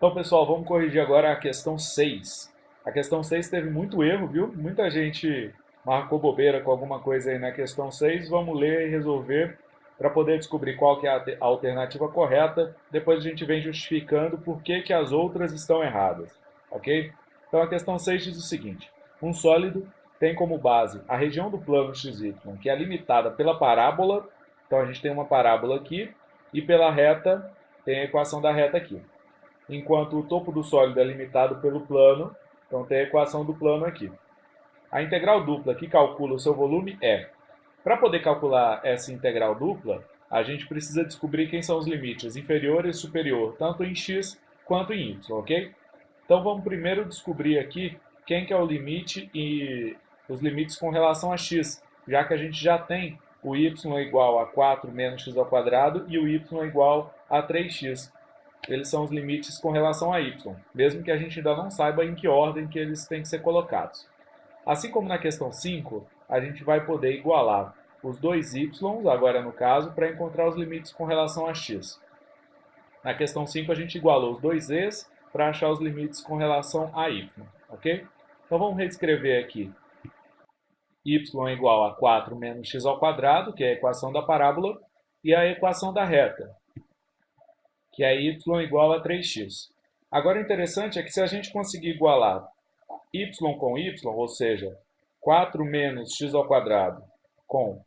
Então, pessoal, vamos corrigir agora a questão 6. A questão 6 teve muito erro, viu? Muita gente marcou bobeira com alguma coisa aí na questão 6. Vamos ler e resolver para poder descobrir qual que é a alternativa correta. Depois a gente vem justificando por que, que as outras estão erradas, ok? Então, a questão 6 diz o seguinte. Um sólido tem como base a região do plano XY, que é limitada pela parábola. Então, a gente tem uma parábola aqui. E pela reta, tem a equação da reta aqui enquanto o topo do sólido é limitado pelo plano, então tem a equação do plano aqui. A integral dupla que calcula o seu volume é, para poder calcular essa integral dupla, a gente precisa descobrir quem são os limites inferior e superior, tanto em x quanto em y, ok? Então vamos primeiro descobrir aqui quem que é o limite e os limites com relação a x, já que a gente já tem o y igual a 4 menos x ao quadrado e o y igual a 3x eles são os limites com relação a y, mesmo que a gente ainda não saiba em que ordem que eles têm que ser colocados. Assim como na questão 5, a gente vai poder igualar os dois y, agora no caso, para encontrar os limites com relação a x. Na questão 5, a gente igualou os dois e's para achar os limites com relação a y, ok? Então vamos reescrever aqui y é igual a 4 menos x ao quadrado, que é a equação da parábola, e a equação da reta, que é y igual a 3x. Agora, o interessante é que se a gente conseguir igualar y com y, ou seja, 4 menos x ao quadrado com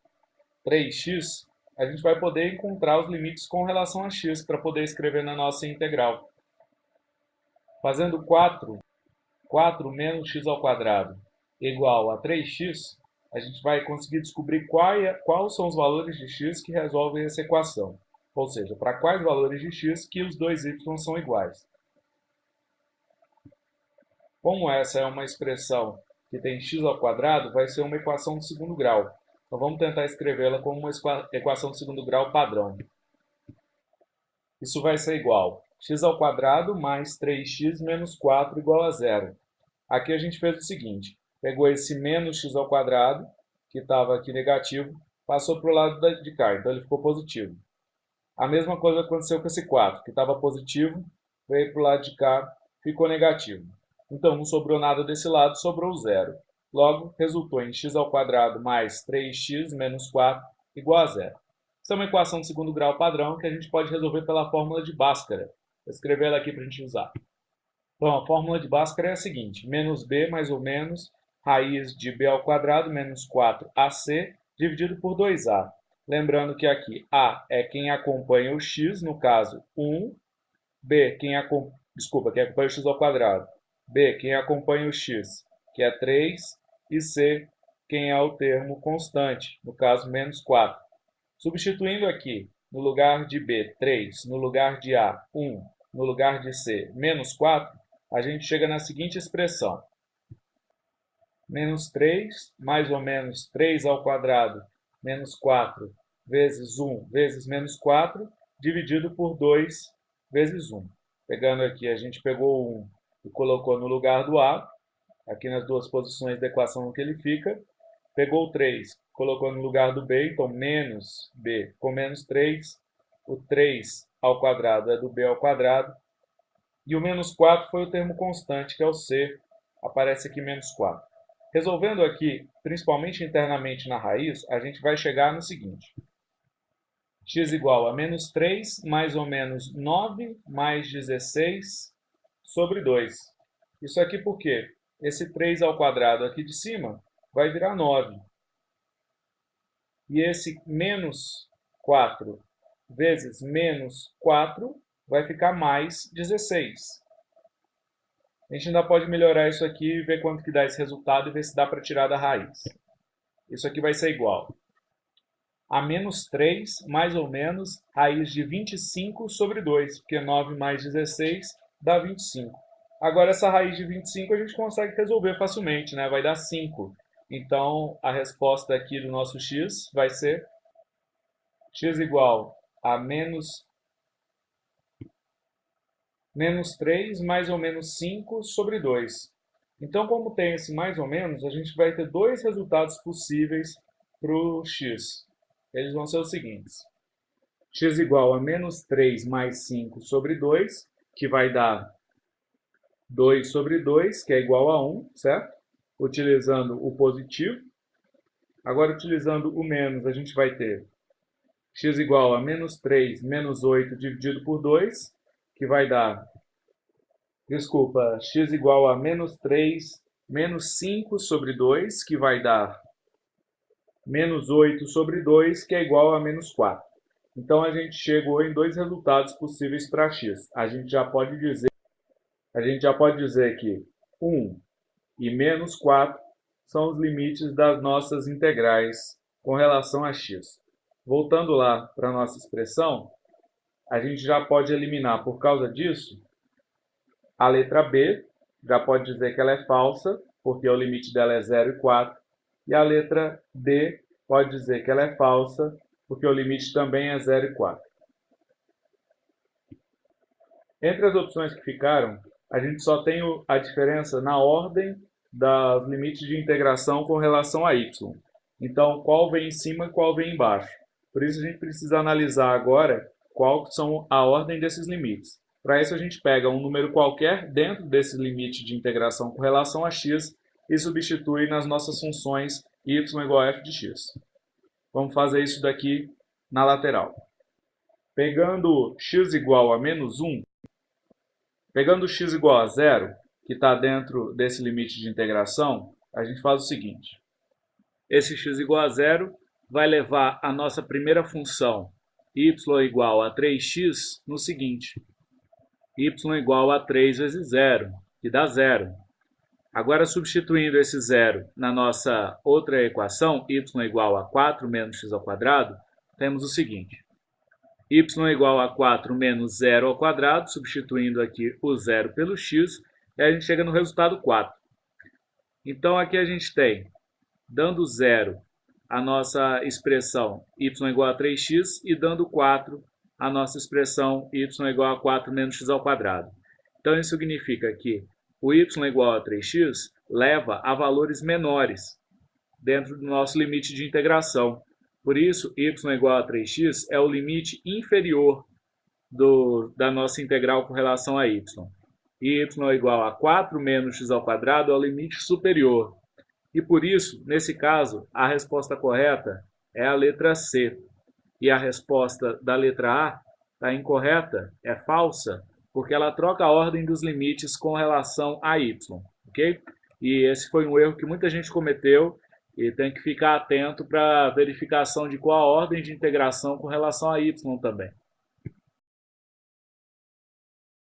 3x, a gente vai poder encontrar os limites com relação a x para poder escrever na nossa integral. Fazendo 4, 4 menos x ao quadrado igual a 3x, a gente vai conseguir descobrir é, quais são os valores de x que resolvem essa equação ou seja, para quais valores de x que os dois y são iguais. Como essa é uma expressão que tem x ao quadrado, vai ser uma equação de segundo grau. Então vamos tentar escrevê-la como uma equação de segundo grau padrão. Isso vai ser igual x ao quadrado mais 3x menos 4 igual a zero. Aqui a gente fez o seguinte, pegou esse menos x ao quadrado, que estava aqui negativo, passou para o lado de cá, então ele ficou positivo. A mesma coisa aconteceu com esse 4, que estava positivo, veio para o lado de cá, ficou negativo. Então, não sobrou nada desse lado, sobrou zero. Logo, resultou em x ao quadrado mais 3x menos 4 igual a zero. Essa é uma equação de segundo grau padrão que a gente pode resolver pela fórmula de Bhaskara. Vou escrever ela aqui para a gente usar. Então, a fórmula de Bhaskara é a seguinte, menos b mais ou menos raiz de b ao quadrado menos 4ac dividido por 2a. Lembrando que aqui A é quem acompanha o x, no caso 1. B, quem acompanha, desculpa, quem acompanha o x ao quadrado. B, quem acompanha o x, que é 3. E C, quem é o termo constante, no caso menos 4. Substituindo aqui, no lugar de B, 3, no lugar de A, 1, no lugar de C, menos 4, a gente chega na seguinte expressão. Menos 3, mais ou menos 3 ao quadrado menos 4 vezes 1 vezes menos 4, dividido por 2 vezes 1. Pegando aqui, a gente pegou o 1 e colocou no lugar do A, aqui nas duas posições da equação que ele fica. Pegou o 3, colocou no lugar do B, então menos B com menos 3. O 3 ao quadrado é do B ao quadrado. E o menos 4 foi o termo constante, que é o C, aparece aqui menos 4. Resolvendo aqui, principalmente internamente na raiz, a gente vai chegar no seguinte. x igual a menos 3 mais ou menos 9 mais 16 sobre 2. Isso aqui por quê? Esse 3 ao quadrado aqui de cima vai virar 9. E esse menos 4 vezes menos 4 vai ficar mais 16. A gente ainda pode melhorar isso aqui e ver quanto que dá esse resultado e ver se dá para tirar da raiz. Isso aqui vai ser igual a menos 3, mais ou menos, raiz de 25 sobre 2, porque 9 mais 16 dá 25. Agora, essa raiz de 25 a gente consegue resolver facilmente, né? vai dar 5. Então, a resposta aqui do nosso x vai ser x igual a menos menos 3 mais ou menos 5 sobre 2. Então, como tem esse mais ou menos, a gente vai ter dois resultados possíveis para o x. Eles vão ser os seguintes. x igual a menos 3 mais 5 sobre 2, que vai dar 2 sobre 2, que é igual a 1, certo? Utilizando o positivo. Agora, utilizando o menos, a gente vai ter x igual a menos 3 menos 8 dividido por 2, que vai dar, desculpa, x igual a menos 3 menos 5 sobre 2, que vai dar menos 8 sobre 2, que é igual a menos 4. Então, a gente chegou em dois resultados possíveis para x. A gente já pode dizer, a gente já pode dizer que 1 e menos 4 são os limites das nossas integrais com relação a x. Voltando lá para a nossa expressão, a gente já pode eliminar, por causa disso, a letra b, já pode dizer que ela é falsa, porque o limite dela é 0 e 4, e a letra d pode dizer que ela é falsa, porque o limite também é 0 e 4. Entre as opções que ficaram, a gente só tem a diferença na ordem dos limites de integração com relação a y. Então, qual vem em cima e qual vem embaixo. Por isso, a gente precisa analisar agora qual são a ordem desses limites. Para isso, a gente pega um número qualquer dentro desse limite de integração com relação a x e substitui nas nossas funções y igual a f de x. Vamos fazer isso daqui na lateral. Pegando x igual a menos 1, pegando x igual a zero, que está dentro desse limite de integração, a gente faz o seguinte. Esse x igual a zero vai levar a nossa primeira função y igual a 3x no seguinte. y igual a 3 vezes zero, que dá zero. Agora, substituindo esse zero na nossa outra equação, y igual a 4 menos x ao quadrado, temos o seguinte. y igual a 4 menos zero ao quadrado, substituindo aqui o zero pelo x, e a gente chega no resultado 4. Então, aqui a gente tem, dando zero, a nossa expressão y igual a 3x, e dando 4, a nossa expressão y igual a 4 menos x ao quadrado. Então, isso significa que o y igual a 3x leva a valores menores dentro do nosso limite de integração. Por isso, y igual a 3x é o limite inferior do, da nossa integral com relação a y. E y igual a 4 menos x ao quadrado é o limite superior. E por isso, nesse caso, a resposta correta é a letra C. E a resposta da letra A está incorreta, é falsa, porque ela troca a ordem dos limites com relação a y, ok? E esse foi um erro que muita gente cometeu e tem que ficar atento para verificação de qual a ordem de integração com relação a y também.